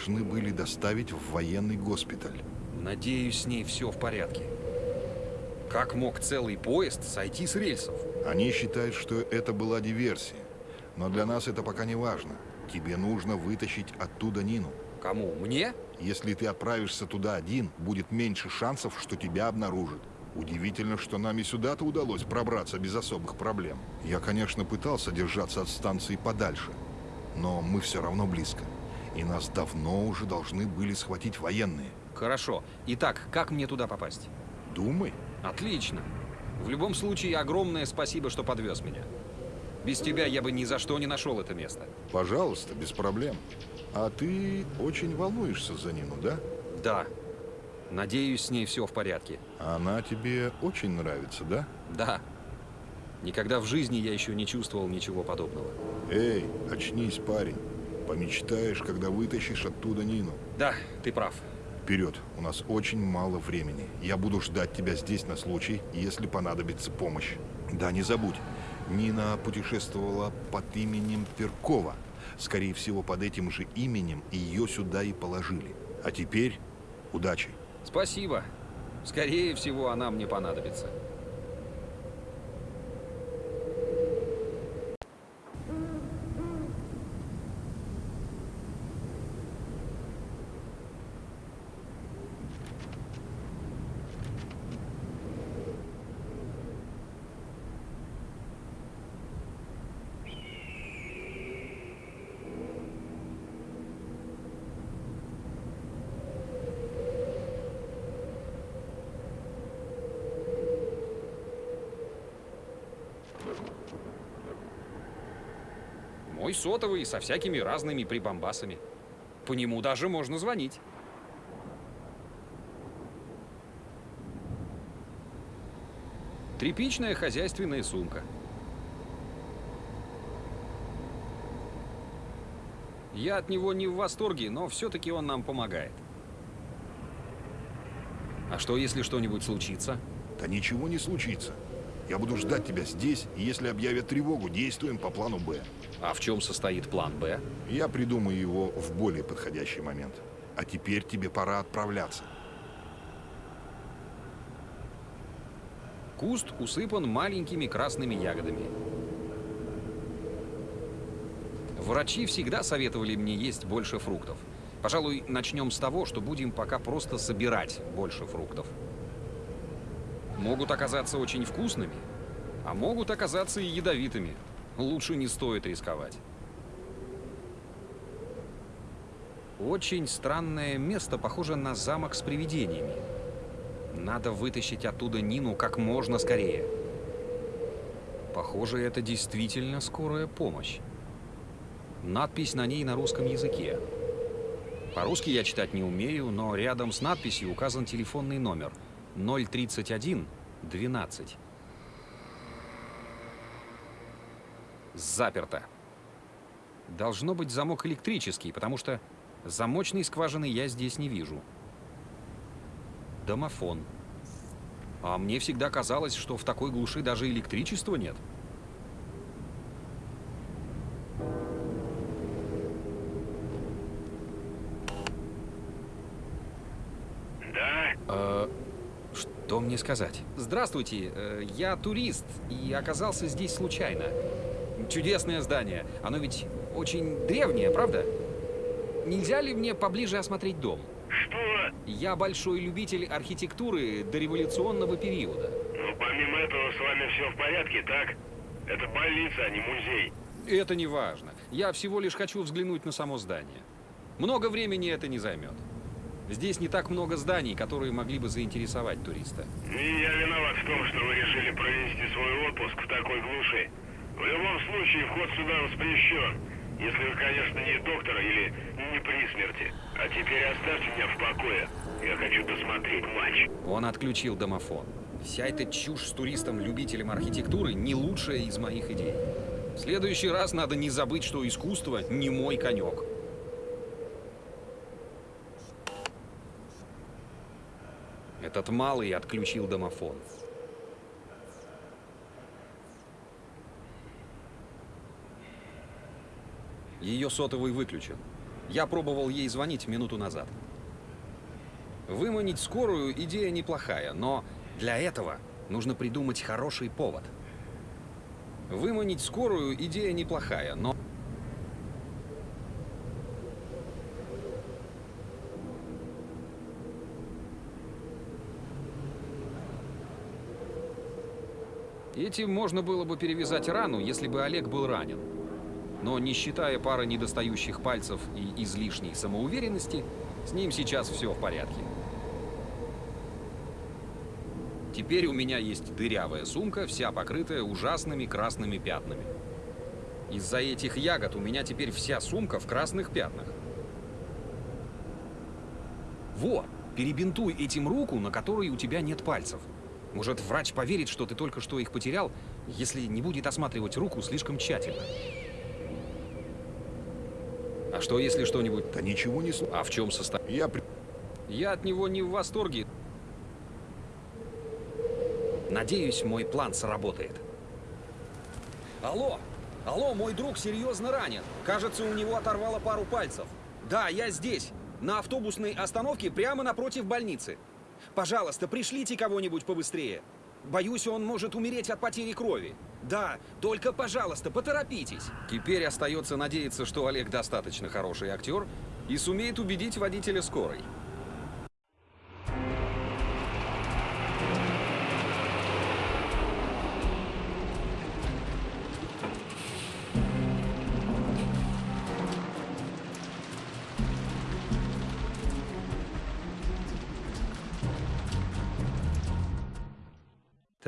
Должны были доставить в военный госпиталь. Надеюсь, с ней все в порядке. Как мог целый поезд сойти с рельсов? Они считают, что это была диверсия. Но для нас это пока не важно. Тебе нужно вытащить оттуда Нину. Кому? Мне? Если ты отправишься туда один, будет меньше шансов, что тебя обнаружат. Удивительно, что нам и сюда-то удалось пробраться без особых проблем. Я, конечно, пытался держаться от станции подальше, но мы все равно близко. И нас давно уже должны были схватить военные. Хорошо. Итак, как мне туда попасть? Думай. Отлично. В любом случае, огромное спасибо, что подвез меня. Без тебя я бы ни за что не нашел это место. Пожалуйста, без проблем. А ты очень волнуешься за Нину, да? Да. Надеюсь, с ней все в порядке. Она тебе очень нравится, да? Да. Никогда в жизни я еще не чувствовал ничего подобного. Эй, очнись, парень. Помечтаешь, когда вытащишь оттуда Нину. Да, ты прав. Вперед, у нас очень мало времени. Я буду ждать тебя здесь на случай, если понадобится помощь. Да, не забудь, Нина путешествовала под именем Перкова. Скорее всего, под этим же именем ее сюда и положили. А теперь удачи. Спасибо. Скорее всего, она мне понадобится. Мой сотовый со всякими разными прибамбасами. По нему даже можно звонить. Тряпичная хозяйственная сумка. Я от него не в восторге, но все-таки он нам помогает. А что, если что-нибудь случится? Да ничего не случится. Я буду ждать тебя здесь, и если объявят тревогу, действуем по плану «Б». А в чем состоит план «Б»? Я придумаю его в более подходящий момент. А теперь тебе пора отправляться. Куст усыпан маленькими красными ягодами. Врачи всегда советовали мне есть больше фруктов. Пожалуй, начнем с того, что будем пока просто собирать больше фруктов. Могут оказаться очень вкусными, а могут оказаться и ядовитыми. Лучше не стоит рисковать. Очень странное место, похоже на замок с привидениями. Надо вытащить оттуда Нину как можно скорее. Похоже, это действительно скорая помощь. Надпись на ней на русском языке. По-русски я читать не умею, но рядом с надписью указан телефонный номер 031 12. Заперто. Должно быть замок электрический, потому что замочной скважины я здесь не вижу. Домофон. А мне всегда казалось, что в такой глуши даже электричества нет. Да? Э, что мне сказать? Здравствуйте, э, я турист и оказался здесь случайно. Чудесное здание. Оно ведь очень древнее, правда? Нельзя ли мне поближе осмотреть дом? Что? Я большой любитель архитектуры дореволюционного периода. Ну, помимо этого, с вами все в порядке, так? Это больница, а не музей. Это не важно. Я всего лишь хочу взглянуть на само здание. Много времени это не займет. Здесь не так много зданий, которые могли бы заинтересовать туриста. И я виноват в том, что вы решили провести свой отпуск в такой глуши. В любом случае, вход сюда воспрещен. Если вы, конечно, не доктор или не при смерти. А теперь оставьте меня в покое. Я хочу досмотреть матч. Он отключил домофон. Вся эта чушь с туристом-любителем архитектуры не лучшая из моих идей. В следующий раз надо не забыть, что искусство не мой конек. Этот малый отключил домофон. Ее сотовый выключен. Я пробовал ей звонить минуту назад. Выманить скорую идея неплохая, но для этого нужно придумать хороший повод. Выманить скорую идея неплохая, но... Этим можно было бы перевязать рану, если бы Олег был ранен. Но не считая пары недостающих пальцев и излишней самоуверенности, с ним сейчас все в порядке. Теперь у меня есть дырявая сумка, вся покрытая ужасными красными пятнами. Из-за этих ягод у меня теперь вся сумка в красных пятнах. Во, перебинтуй этим руку, на которой у тебя нет пальцев. Может, врач поверит, что ты только что их потерял, если не будет осматривать руку слишком тщательно. А что, если что-нибудь... Да ничего не... А в чем состоит? Я... при- Я от него не в восторге. Надеюсь, мой план сработает. Алло! Алло, мой друг серьезно ранен. Кажется, у него оторвало пару пальцев. Да, я здесь. На автобусной остановке прямо напротив больницы. Пожалуйста, пришлите кого-нибудь побыстрее. Боюсь, он может умереть от потери крови. Да, только, пожалуйста, поторопитесь. Теперь остается надеяться, что Олег достаточно хороший актер и сумеет убедить водителя скорой.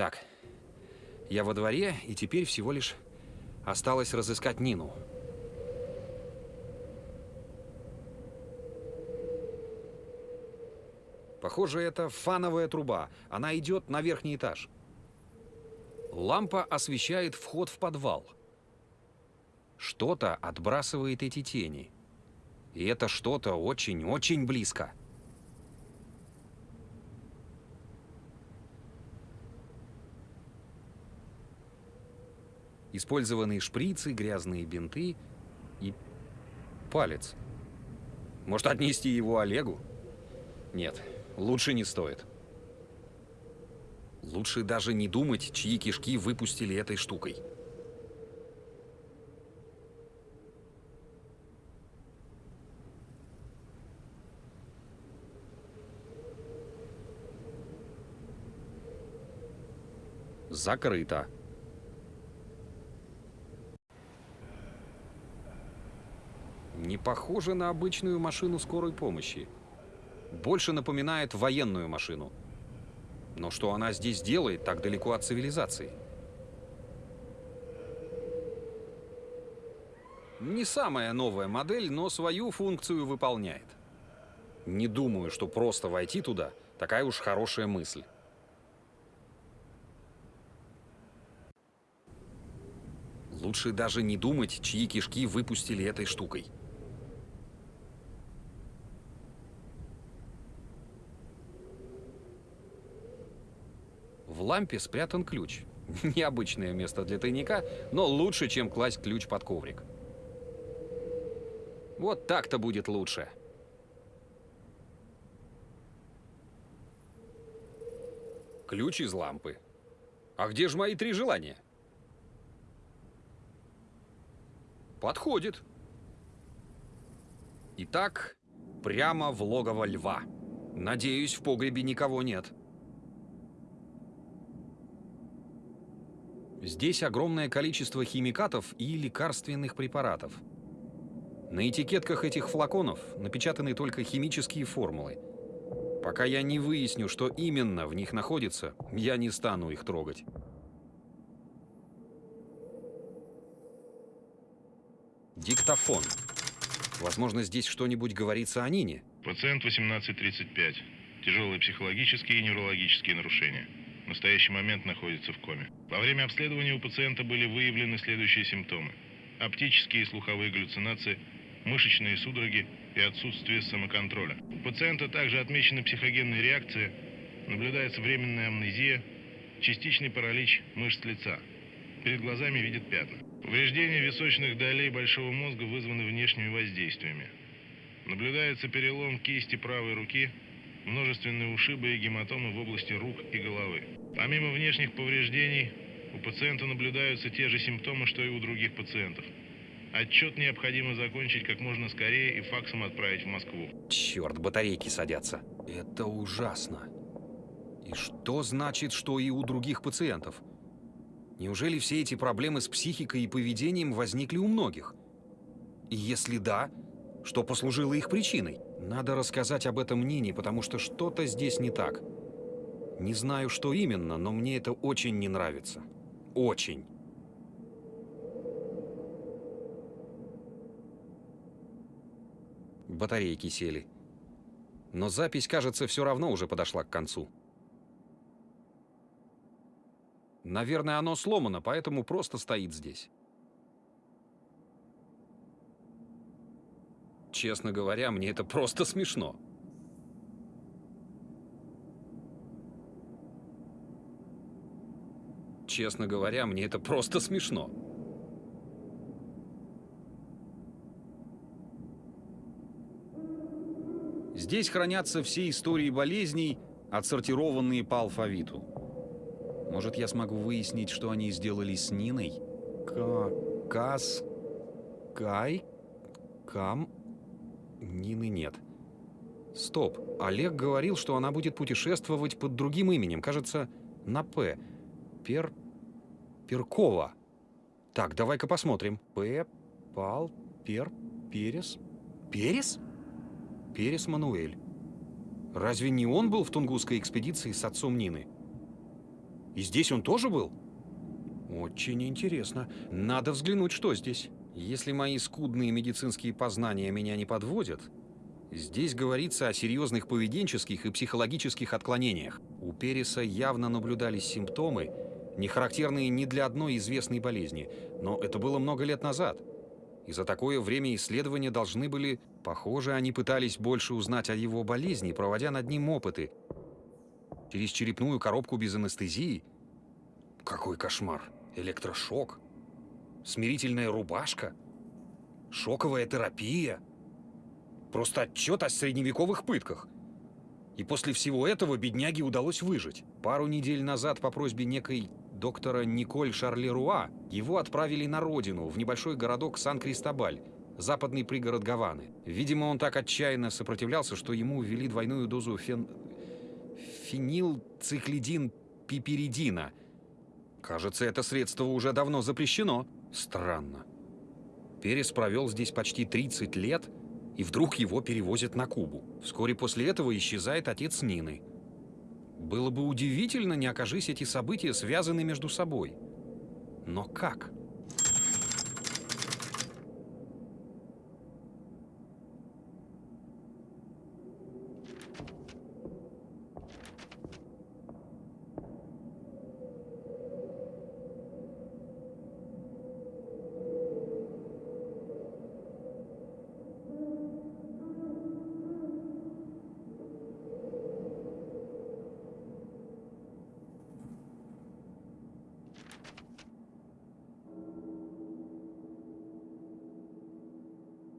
Так, я во дворе, и теперь всего лишь осталось разыскать Нину. Похоже, это фановая труба. Она идет на верхний этаж. Лампа освещает вход в подвал. Что-то отбрасывает эти тени. И это что-то очень-очень близко. Использованные шприцы, грязные бинты и палец. Может, отнести его Олегу? Нет, лучше не стоит. Лучше даже не думать, чьи кишки выпустили этой штукой. Закрыто. Похоже на обычную машину скорой помощи. Больше напоминает военную машину. Но что она здесь делает так далеко от цивилизации? Не самая новая модель, но свою функцию выполняет. Не думаю, что просто войти туда такая уж хорошая мысль. Лучше даже не думать, чьи кишки выпустили этой штукой. Лампе спрятан ключ. Необычное место для тайника, но лучше, чем класть ключ под коврик. Вот так-то будет лучше. Ключ из лампы. А где же мои три желания? Подходит. Итак, прямо в логово льва. Надеюсь, в погребе никого нет. Здесь огромное количество химикатов и лекарственных препаратов. На этикетках этих флаконов напечатаны только химические формулы. Пока я не выясню, что именно в них находится, я не стану их трогать. Диктофон. Возможно, здесь что-нибудь говорится о Нине. Пациент 1835. Тяжелые психологические и неврологические нарушения. В настоящий момент находится в коме. Во время обследования у пациента были выявлены следующие симптомы. Оптические и слуховые галлюцинации, мышечные судороги и отсутствие самоконтроля. У пациента также отмечены психогенные реакции, наблюдается временная амнезия, частичный паралич мышц лица. Перед глазами видит пятна. Повреждения височных долей большого мозга вызваны внешними воздействиями. Наблюдается перелом кисти правой руки, множественные ушибы и гематомы в области рук и головы. Помимо внешних повреждений, у пациента наблюдаются те же симптомы, что и у других пациентов. Отчет необходимо закончить как можно скорее и факсом отправить в Москву. Черт, батарейки садятся. Это ужасно. И что значит, что и у других пациентов? Неужели все эти проблемы с психикой и поведением возникли у многих? И если да, что послужило их причиной? Надо рассказать об этом Нине, потому что что-то здесь не так. Не знаю, что именно, но мне это очень не нравится. Очень. Батарейки сели. Но запись, кажется, все равно уже подошла к концу. Наверное, оно сломано, поэтому просто стоит здесь. Честно говоря, мне это просто смешно. Честно говоря, мне это просто смешно. Здесь хранятся все истории болезней, отсортированные по алфавиту. Может, я смогу выяснить, что они сделали с Ниной? Ка... Кас... Кай... Кам... Нины нет. Стоп. Олег говорил, что она будет путешествовать под другим именем. Кажется, на «П». Пер... Перкова. Так, давай-ка посмотрим. П... Пал... Пер... Перес... Перес? Перес Мануэль. Разве не он был в Тунгусской экспедиции с отцом Нины? И здесь он тоже был? Очень интересно. Надо взглянуть, что здесь. Если мои скудные медицинские познания меня не подводят, здесь говорится о серьезных поведенческих и психологических отклонениях. У Переса явно наблюдались симптомы, не характерные ни для одной известной болезни, но это было много лет назад. И за такое время исследования должны были... Похоже, они пытались больше узнать о его болезни, проводя над ним опыты. Через черепную коробку без анестезии? Какой кошмар! Электрошок? Смирительная рубашка? Шоковая терапия? Просто отчет о средневековых пытках. И после всего этого бедняге удалось выжить. Пару недель назад по просьбе некой доктора Николь Шарлеруа его отправили на родину, в небольшой городок Сан-Кристобаль, западный пригород Гаваны. Видимо, он так отчаянно сопротивлялся, что ему ввели двойную дозу фен... фенилцихлидин пиперидина. Кажется, это средство уже давно запрещено. Странно. Перес провел здесь почти 30 лет, и вдруг его перевозят на Кубу. Вскоре после этого исчезает отец Нины. Было бы удивительно, не окажись эти события связаны между собой. Но как?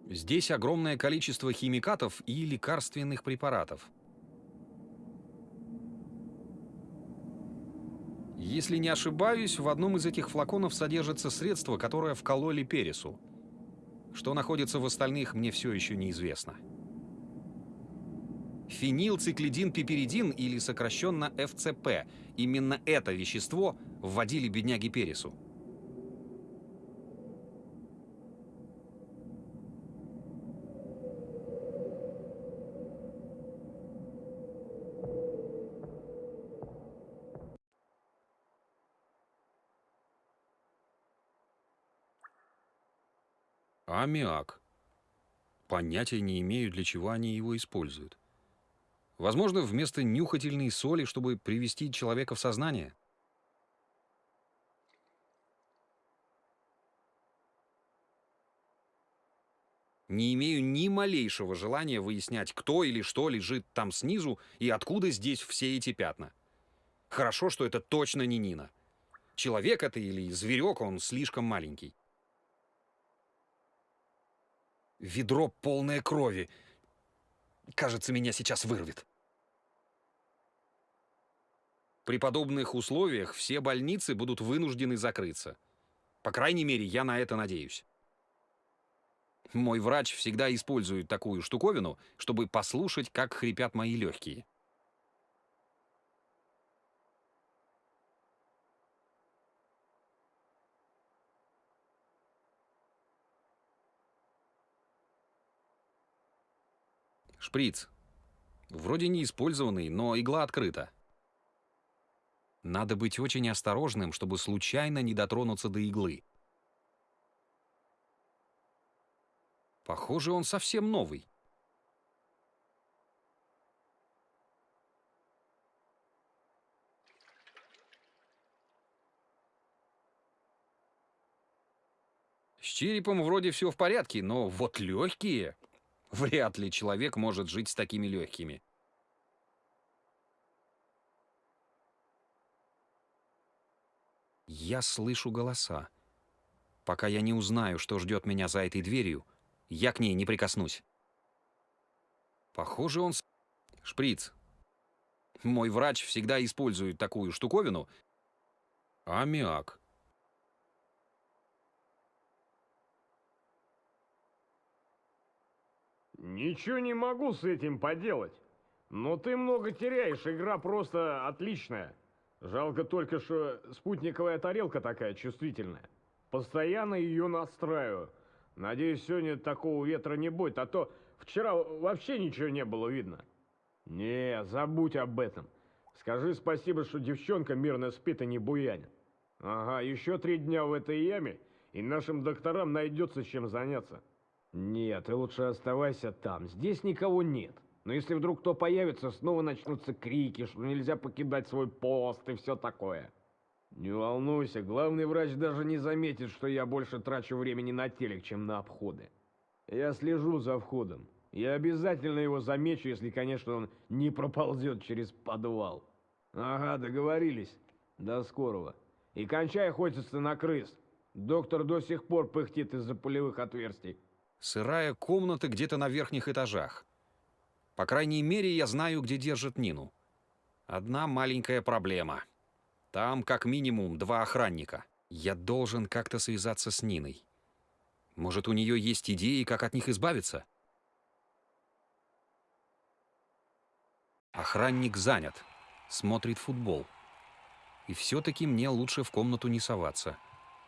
Здесь огромное количество химикатов и лекарственных препаратов. Если не ошибаюсь, в одном из этих флаконов содержится средство, которое вкололи Пересу. Что находится в остальных, мне все еще неизвестно. Фенилцикли-пиперидин или сокращенно ФЦП. Именно это вещество вводили бедняги Пересу. Аммиак. Понятия не имею, для чего они его используют. Возможно, вместо нюхательной соли, чтобы привести человека в сознание. Не имею ни малейшего желания выяснять, кто или что лежит там снизу и откуда здесь все эти пятна. Хорошо, что это точно не Нина. Человек это или зверек, он слишком маленький. Ведро полное крови. Кажется, меня сейчас вырвет. При подобных условиях все больницы будут вынуждены закрыться. По крайней мере, я на это надеюсь. Мой врач всегда использует такую штуковину, чтобы послушать, как хрипят мои легкие. Шприц. Вроде не использованный, но игла открыта. Надо быть очень осторожным, чтобы случайно не дотронуться до иглы. Похоже, он совсем новый. С черепом вроде все в порядке, но вот легкие... Вряд ли человек может жить с такими легкими. Я слышу голоса. Пока я не узнаю, что ждет меня за этой дверью, я к ней не прикоснусь. Похоже, он... Шприц. Мой врач всегда использует такую штуковину. Аммиак. Ничего не могу с этим поделать. Но ты много теряешь, игра просто отличная. Жалко только, что спутниковая тарелка такая чувствительная. Постоянно ее настраиваю. Надеюсь, сегодня такого ветра не будет, а то вчера вообще ничего не было видно. Не, забудь об этом. Скажи спасибо, что девчонка мирно спит и не буянит. Ага, еще три дня в этой яме, и нашим докторам найдется чем заняться. Нет, ты лучше оставайся там. Здесь никого нет. Но если вдруг кто появится, снова начнутся крики, что нельзя покидать свой пост и все такое. Не волнуйся, главный врач даже не заметит, что я больше трачу времени на телек, чем на обходы. Я слежу за входом. Я обязательно его замечу, если, конечно, он не проползет через подвал. Ага, договорились. До скорого. И кончай охотиться на крыс. Доктор до сих пор пыхтит из-за пулевых отверстий. Сырая комната где-то на верхних этажах. По крайней мере, я знаю, где держат Нину. Одна маленькая проблема. Там как минимум два охранника. Я должен как-то связаться с Ниной. Может, у нее есть идеи, как от них избавиться? Охранник занят. Смотрит футбол. И все-таки мне лучше в комнату не соваться.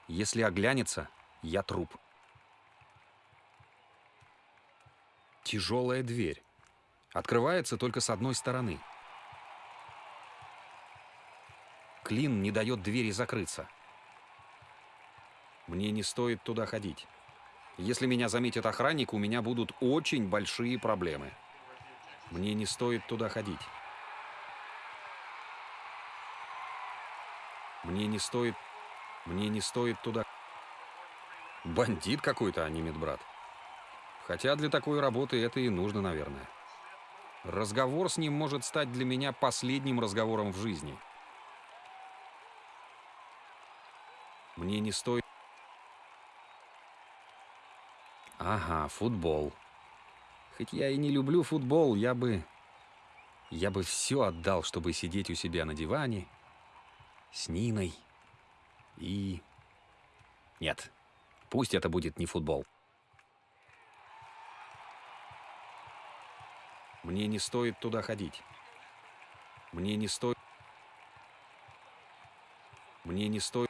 Если оглянется, я труп. Тяжелая дверь. Открывается только с одной стороны. Клин не дает двери закрыться. Мне не стоит туда ходить. Если меня заметит охранник, у меня будут очень большие проблемы. Мне не стоит туда ходить. Мне не стоит... Мне не стоит туда... Бандит какой-то, а не медбрат. Хотя для такой работы это и нужно, наверное. Разговор с ним может стать для меня последним разговором в жизни. Мне не стоит... Ага, футбол. Хоть я и не люблю футбол, я бы... Я бы все отдал, чтобы сидеть у себя на диване с Ниной и... Нет, пусть это будет не футбол. Мне не стоит туда ходить. Мне не стоит... Мне не стоит...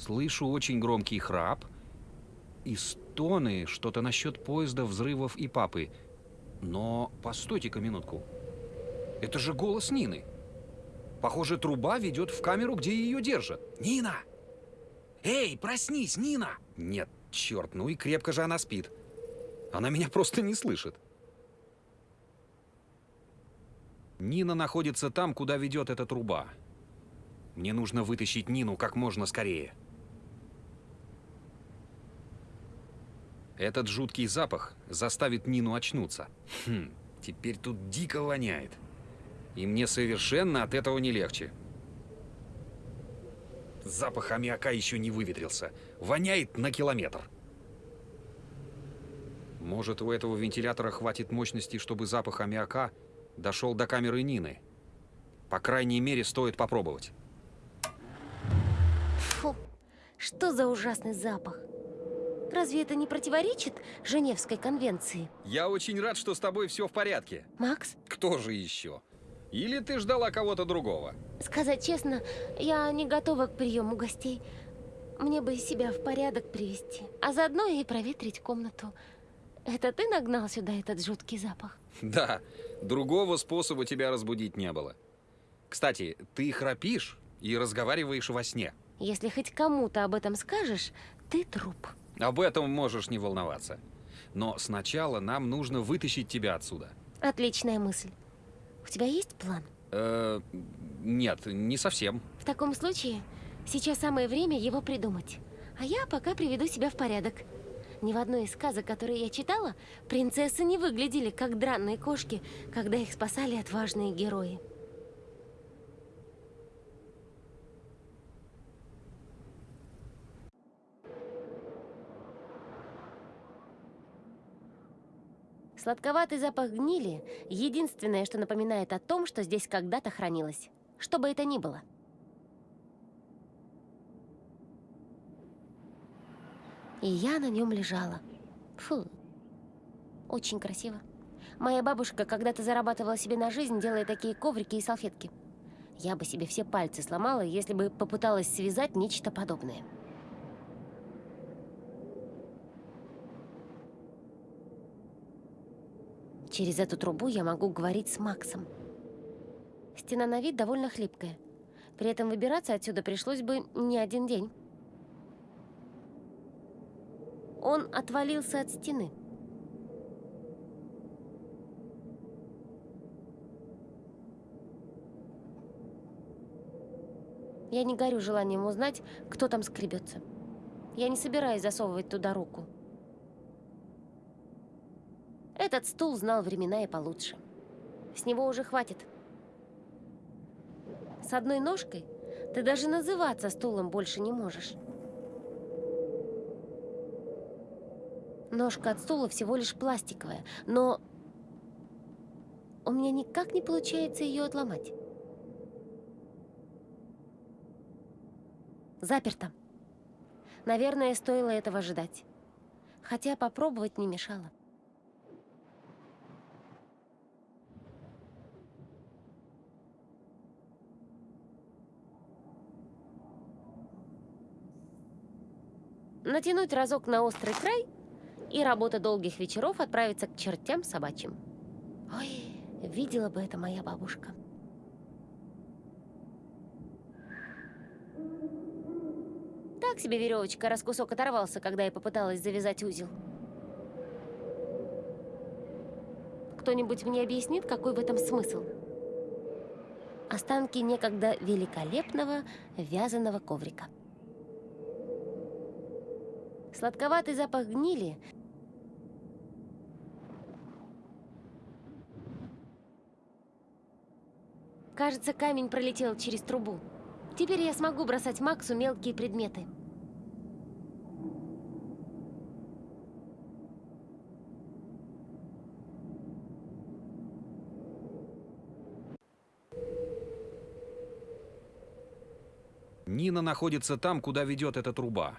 Слышу очень громкий храп и стоны, что-то насчет поезда, взрывов и папы. Но постойте-ка минутку. Это же голос Нины. Похоже, труба ведет в камеру, где ее держат. Нина! Эй, проснись, Нина! Нет, черт, ну и крепко же она спит. Она меня просто не слышит. Нина находится там, куда ведет эта труба. Мне нужно вытащить Нину как можно скорее. Этот жуткий запах заставит Нину очнуться. Хм, теперь тут дико воняет. И мне совершенно от этого не легче. Запах аммиака еще не выветрился. Воняет на километр. Может, у этого вентилятора хватит мощности, чтобы запах аммиака дошел до камеры Нины. По крайней мере, стоит попробовать. Фу, что за ужасный запах. Разве это не противоречит Женевской конвенции? Я очень рад, что с тобой все в порядке. Макс, Кто же еще? Или ты ждала кого-то другого? сказать честно, я не готова к приему гостей. Мне бы себя в порядок привести, а заодно и проветрить комнату. Это ты нагнал сюда этот жуткий запах? Да, другого способа тебя разбудить не было. Кстати, ты храпишь и разговариваешь во сне. Если хоть кому-то об этом скажешь, ты труп. Об этом можешь не волноваться. Но сначала нам нужно вытащить тебя отсюда. Отличная мысль. У тебя есть план? Э, нет, не совсем. В таком случае, сейчас самое время его придумать. А я пока приведу себя в порядок. Ни в одной из сказок, которые я читала, принцессы не выглядели как дранные кошки, когда их спасали отважные герои. Сладковатый запах гнили – единственное, что напоминает о том, что здесь когда-то хранилось. Что бы это ни было. И я на нем лежала. Фу. Очень красиво. Моя бабушка когда-то зарабатывала себе на жизнь, делая такие коврики и салфетки. Я бы себе все пальцы сломала, если бы попыталась связать нечто подобное. Через эту трубу я могу говорить с Максом. Стена на вид довольно хлипкая. При этом выбираться отсюда пришлось бы не один день. Он отвалился от стены. Я не горю желанием узнать, кто там скребется. Я не собираюсь засовывать туда руку. Этот стул знал времена и получше. С него уже хватит. С одной ножкой ты даже называться стулом больше не можешь. Ножка от стула всего лишь пластиковая, но у меня никак не получается ее отломать. Заперто. Наверное, стоило этого ожидать. Хотя попробовать не мешало. Натянуть разок на острый край, и работа долгих вечеров отправится к чертям собачьим. Ой, видела бы это моя бабушка. Так себе веревочка, раз кусок оторвался, когда я попыталась завязать узел. Кто-нибудь мне объяснит, какой в этом смысл? Останки некогда великолепного вязаного коврика. Сладковатый запах гнили Кажется, камень пролетел через трубу. Теперь я смогу бросать Максу мелкие предметы. Нина находится там, куда ведет эта труба.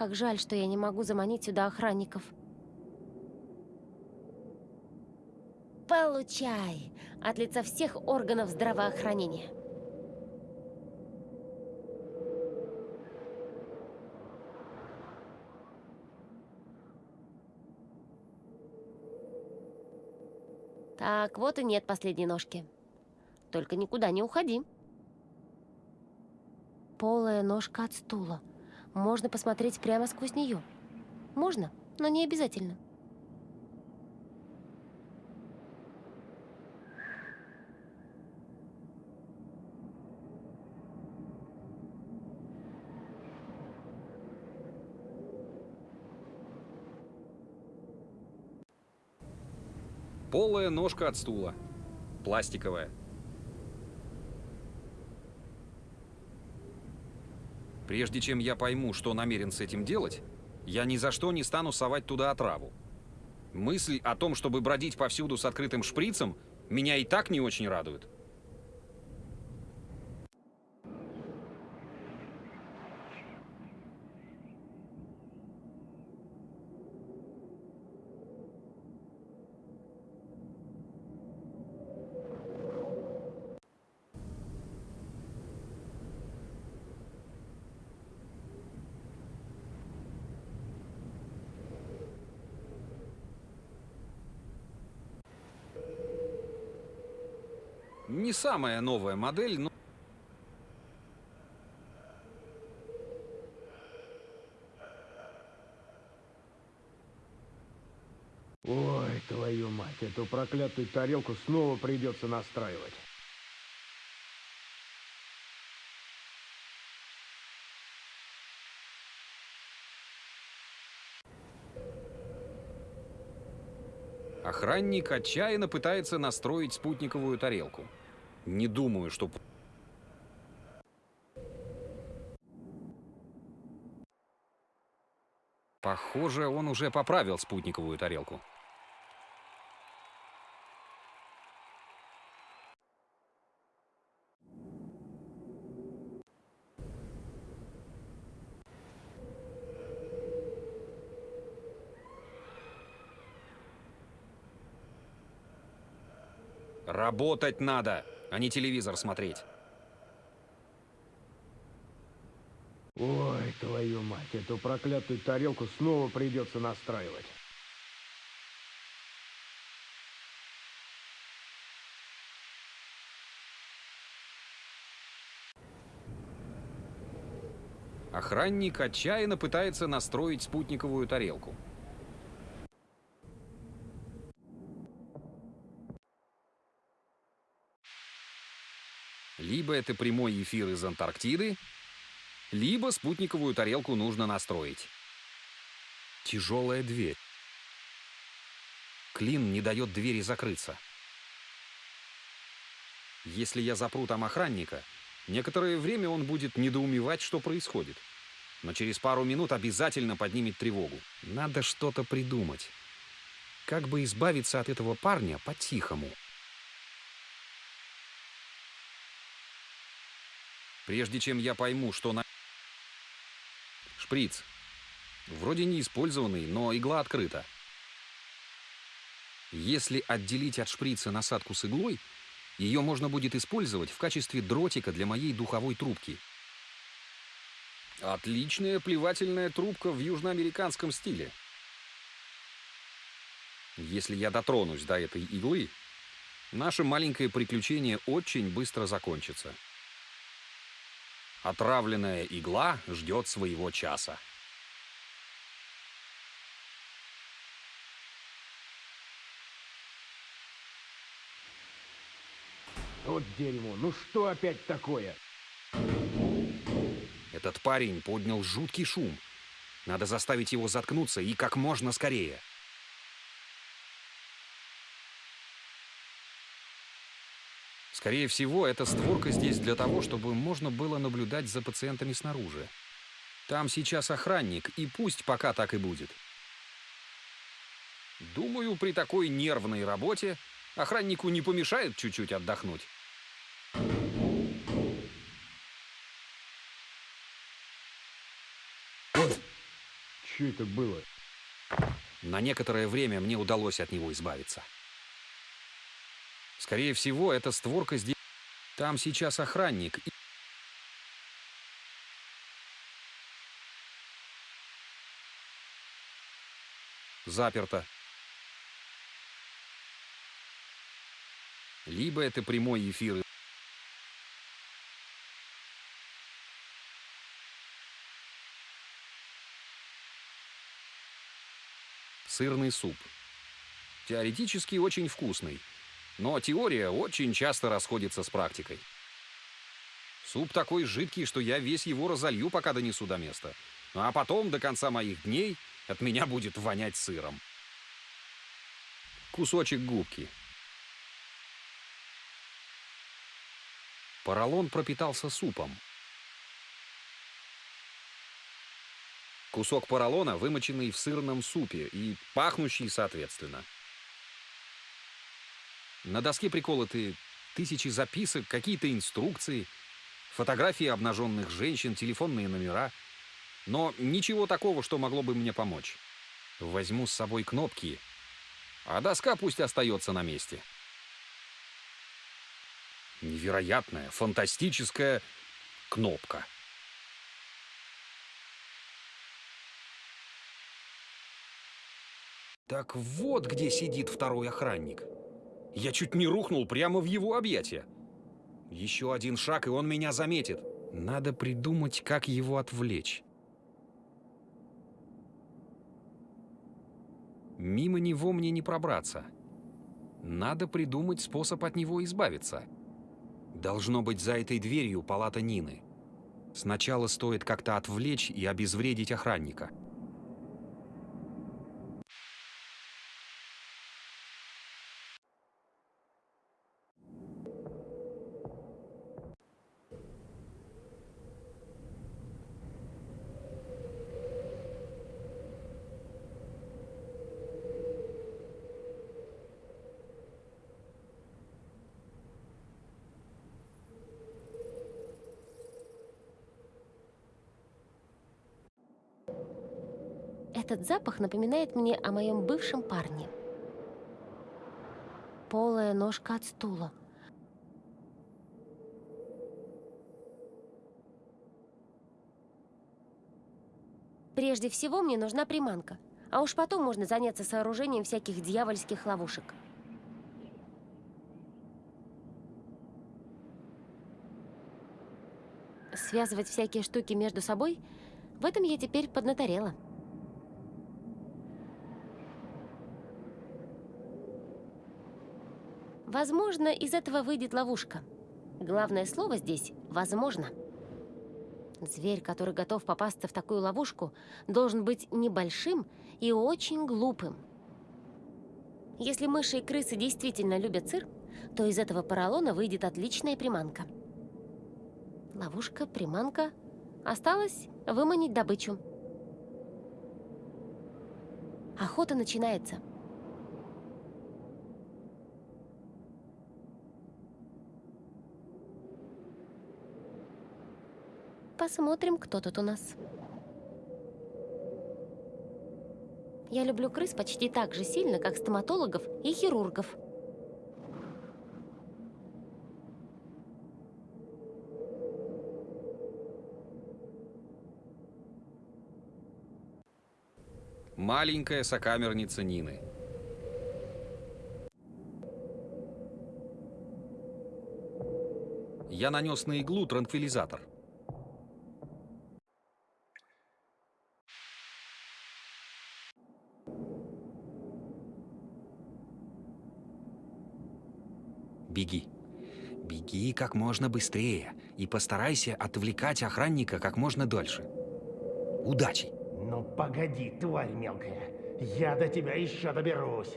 Как жаль, что я не могу заманить сюда охранников. Получай! От лица всех органов здравоохранения. Так, вот и нет последней ножки. Только никуда не уходи. Полая ножка от стула. Можно посмотреть прямо сквозь нее. Можно, но не обязательно. Полая ножка от стула. Пластиковая. Прежде чем я пойму, что намерен с этим делать, я ни за что не стану совать туда отраву. Мысль о том, чтобы бродить повсюду с открытым шприцем, меня и так не очень радует. Не самая новая модель, но... Ой, твою мать, эту проклятую тарелку снова придется настраивать. Охранник отчаянно пытается настроить спутниковую тарелку. Не думаю, что... Похоже, он уже поправил спутниковую тарелку. Работать надо, а не телевизор смотреть. Ой, твою мать, эту проклятую тарелку снова придется настраивать. Охранник отчаянно пытается настроить спутниковую тарелку. Либо это прямой эфир из Антарктиды, либо спутниковую тарелку нужно настроить. Тяжелая дверь. Клин не дает двери закрыться. Если я запру там охранника, некоторое время он будет недоумевать, что происходит. Но через пару минут обязательно поднимет тревогу. Надо что-то придумать. Как бы избавиться от этого парня по-тихому. Прежде чем я пойму, что на... Шприц. Вроде не использованный, но игла открыта. Если отделить от шприца насадку с иглой, ее можно будет использовать в качестве дротика для моей духовой трубки. Отличная плевательная трубка в южноамериканском стиле. Если я дотронусь до этой иглы, наше маленькое приключение очень быстро закончится. Отравленная игла ждет своего часа. Вот дерьмо, ну что опять такое? Этот парень поднял жуткий шум. Надо заставить его заткнуться и как можно скорее. Скорее всего, эта створка здесь для того, чтобы можно было наблюдать за пациентами снаружи. Там сейчас охранник, и пусть пока так и будет. Думаю, при такой нервной работе охраннику не помешает чуть-чуть отдохнуть. Что это было? На некоторое время мне удалось от него избавиться. Скорее всего, эта створка здесь... Там сейчас охранник. и- Заперто. Либо это прямой эфир. Сырный суп. Теоретически очень вкусный. Но теория очень часто расходится с практикой. Суп такой жидкий, что я весь его разолью, пока донесу до места. Ну, А потом, до конца моих дней, от меня будет вонять сыром. кусочек губки. Поролон пропитался супом. Кусок поролона, вымоченный в сырном супе и пахнущий соответственно. На доске приколоты тысячи записок, какие-то инструкции, фотографии обнаженных женщин, телефонные номера. Но ничего такого, что могло бы мне помочь. Возьму с собой кнопки, а доска пусть остается на месте. Невероятная, фантастическая кнопка. Так вот где сидит второй охранник. Я чуть не рухнул прямо в его объятия. Еще один шаг, и он меня заметит. Надо придумать, как его отвлечь. Мимо него мне не пробраться. Надо придумать способ от него избавиться. Должно быть за этой дверью палата Нины. Сначала стоит как-то отвлечь и обезвредить охранника. Этот запах напоминает мне о моем бывшем парне. Полая ножка от стула. Прежде всего мне нужна приманка, а уж потом можно заняться сооружением всяких дьявольских ловушек. Связывать всякие штуки между собой, в этом я теперь поднаторела. Возможно, из этого выйдет ловушка. Главное слово здесь «возможно». Зверь, который готов попасться в такую ловушку, должен быть небольшим и очень глупым. Если мыши и крысы действительно любят сыр, то из этого поролона выйдет отличная приманка. Ловушка, приманка. Осталось выманить добычу. Охота начинается. Посмотрим, кто тут у нас. Я люблю крыс почти так же сильно, как стоматологов и хирургов. Маленькая сокамерница Нины. Я нанес на иглу транквилизатор. Беги. Беги как можно быстрее и постарайся отвлекать охранника как можно дольше. Удачи! Ну погоди, тварь мелкая. Я до тебя еще доберусь.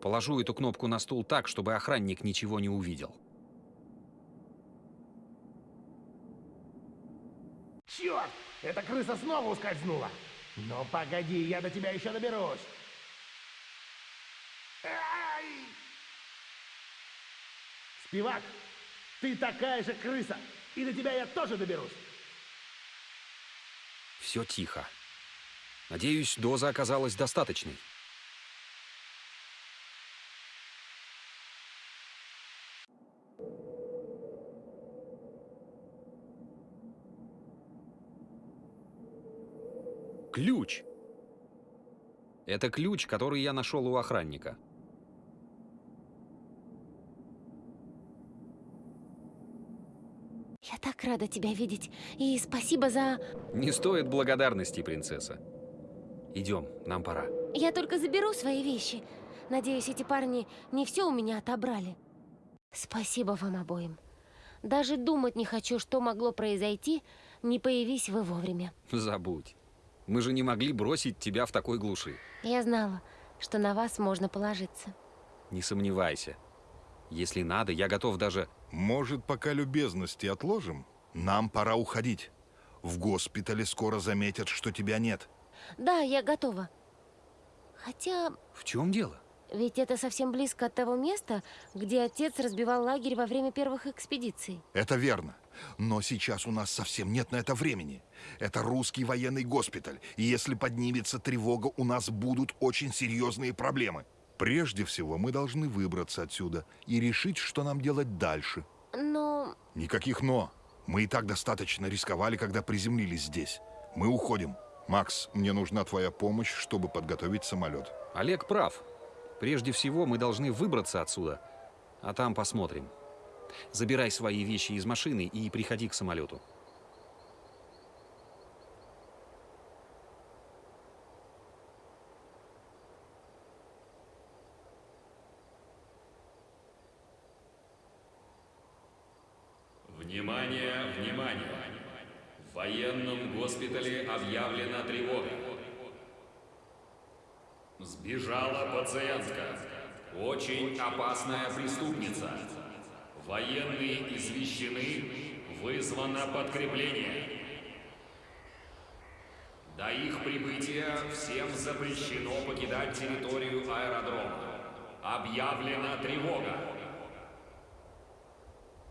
Положу эту кнопку на стул так, чтобы охранник ничего не увидел. Черт! Эта крыса снова ускользнула. Ну погоди, я до тебя еще доберусь. Ай! Спивак, ты такая же крыса, и до тебя я тоже доберусь. Все тихо. Надеюсь, доза оказалась достаточной. Ключ! Это ключ, который я нашел у охранника. Я так рада тебя видеть. И спасибо за... Не стоит благодарности, принцесса. Идем, нам пора. Я только заберу свои вещи. Надеюсь, эти парни не все у меня отобрали. Спасибо вам обоим. Даже думать не хочу, что могло произойти, не появись вы вовремя. Забудь. Мы же не могли бросить тебя в такой глуши. Я знала, что на вас можно положиться. Не сомневайся. Если надо, я готов даже... Может, пока любезности отложим? Нам пора уходить. В госпитале скоро заметят, что тебя нет. Да, я готова. Хотя, В чем дело? ведь это совсем близко от того места, где отец разбивал лагерь во время первых экспедиций. Это верно. Но сейчас у нас совсем нет на это времени. Это русский военный госпиталь. И если поднимется тревога, у нас будут очень серьезные проблемы. Прежде всего, мы должны выбраться отсюда и решить, что нам делать дальше. Но Никаких «но». Мы и так достаточно рисковали, когда приземлились здесь. Мы уходим. Макс, мне нужна твоя помощь, чтобы подготовить самолет. Олег прав. Прежде всего, мы должны выбраться отсюда. А там посмотрим. Забирай свои вещи из машины и приходи к самолету. Внимание, внимание! В военном госпитале объявлена тревога. Сбежала пациентка. Очень опасная преступница. Военные извещены, вызвано подкрепление. До их прибытия всем запрещено покидать территорию аэродрома. Объявлена тревога.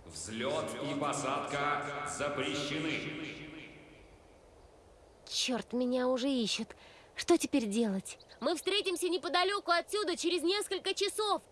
Взлет и посадка запрещены. черт, меня уже ищут. Что теперь делать? Мы встретимся неподалеку отсюда через несколько часов.